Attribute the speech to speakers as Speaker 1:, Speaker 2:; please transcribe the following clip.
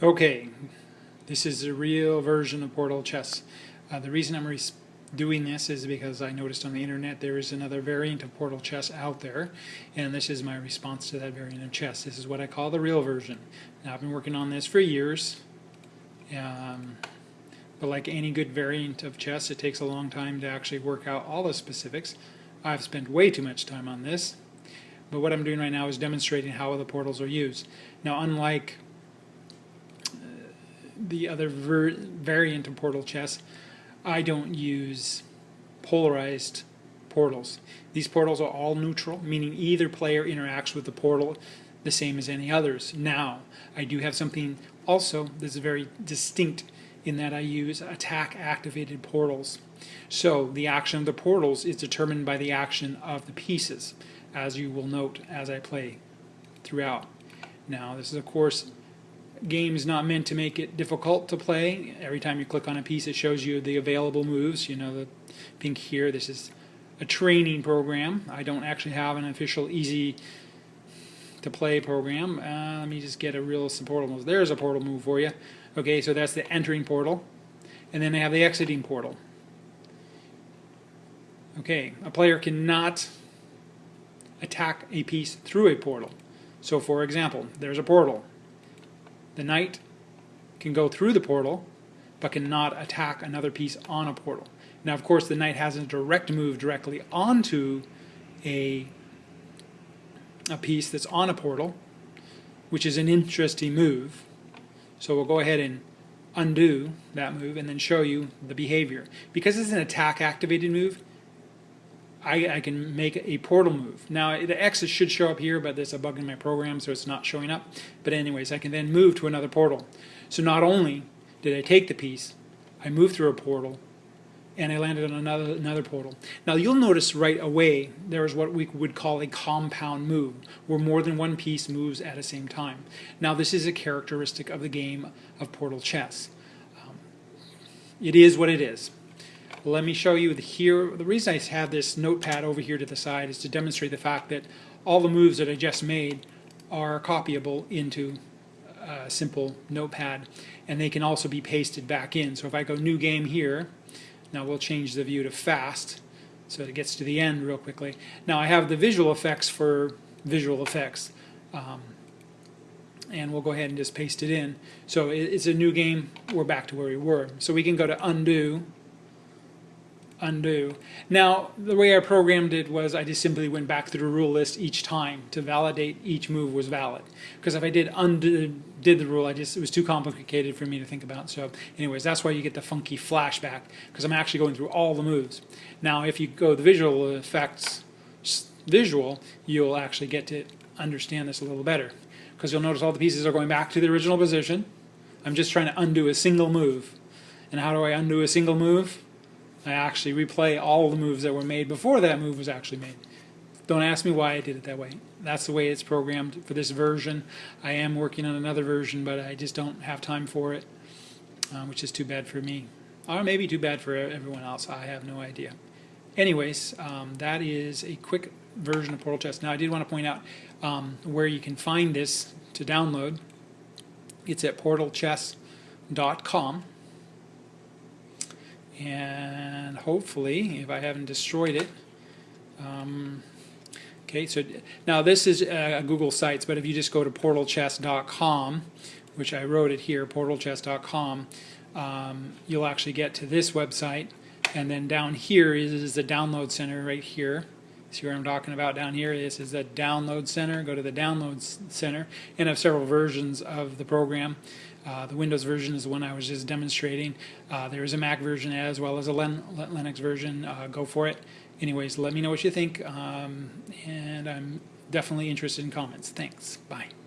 Speaker 1: Okay, this is a real version of Portal Chess. Uh, the reason I'm doing this is because I noticed on the internet there is another variant of Portal Chess out there, and this is my response to that variant of chess. This is what I call the real version. Now, I've been working on this for years, um, but like any good variant of chess, it takes a long time to actually work out all the specifics. I've spent way too much time on this, but what I'm doing right now is demonstrating how the portals are used. Now, unlike the other variant of portal chess, I don't use polarized portals. These portals are all neutral, meaning either player interacts with the portal the same as any others. Now, I do have something also that's very distinct in that I use attack activated portals. So the action of the portals is determined by the action of the pieces, as you will note as I play throughout. Now, this is of course game is not meant to make it difficult to play. Every time you click on a piece, it shows you the available moves. You know, the pink here, this is a training program. I don't actually have an official easy to play program. Uh, let me just get a real portal move. There's a portal move for you. Okay, so that's the entering portal. And then they have the exiting portal. Okay, a player cannot attack a piece through a portal. So for example, there's a portal the knight can go through the portal, but cannot attack another piece on a portal. Now, of course, the knight has a direct move directly onto a, a piece that's on a portal, which is an interesting move. So we'll go ahead and undo that move and then show you the behavior. Because it's an attack activated move, I, I, can make a portal move. Now the X should show up here, but there's a bug in my program, so it's not showing up. But anyways, I can then move to another portal. So not only did I take the piece, I moved through a portal, and I landed on another, another portal. Now you'll notice right away there is what we would call a compound move, where more than one piece moves at the same time. Now this is a characteristic of the game of Portal Chess. Um, it is what it is. Let me show you the here. The reason I have this notepad over here to the side is to demonstrate the fact that all the moves that I just made are copyable into a simple notepad and they can also be pasted back in. So if I go new game here, now we'll change the view to fast so it gets to the end real quickly. Now I have the visual effects for visual effects. Um, and we'll go ahead and just paste it in. So it's a new game, we're back to where we were. So we can go to undo, undo. Now, the way I programmed it was I just simply went back through the rule list each time to validate each move was valid. Because if I did undo did the rule, I just it was too complicated for me to think about. So anyways, that's why you get the funky flashback, because I'm actually going through all the moves. Now, if you go the visual effects visual, you'll actually get to understand this a little better. Because you'll notice all the pieces are going back to the original position. I'm just trying to undo a single move. And how do I undo a single move? I actually replay all the moves that were made before that move was actually made. Don't ask me why I did it that way. That's the way it's programmed for this version. I am working on another version, but I just don't have time for it, uh, which is too bad for me. Or maybe too bad for everyone else. I have no idea. Anyways, um, that is a quick version of Portal Chess. Now, I did want to point out um, where you can find this to download. It's at portalchess.com and hopefully, if I haven't destroyed it, um, okay, so now this is uh, Google Sites, but if you just go to portalchess.com, which I wrote it here, portalchess.com, um, you'll actually get to this website, and then down here is, is the download center right here. See what I'm talking about down here? This is the download center. Go to the download center and have several versions of the program. Uh, the Windows version is the one I was just demonstrating. Uh, there is a Mac version as well as a Len Linux version. Uh, go for it. Anyways, let me know what you think, um, and I'm definitely interested in comments. Thanks. Bye.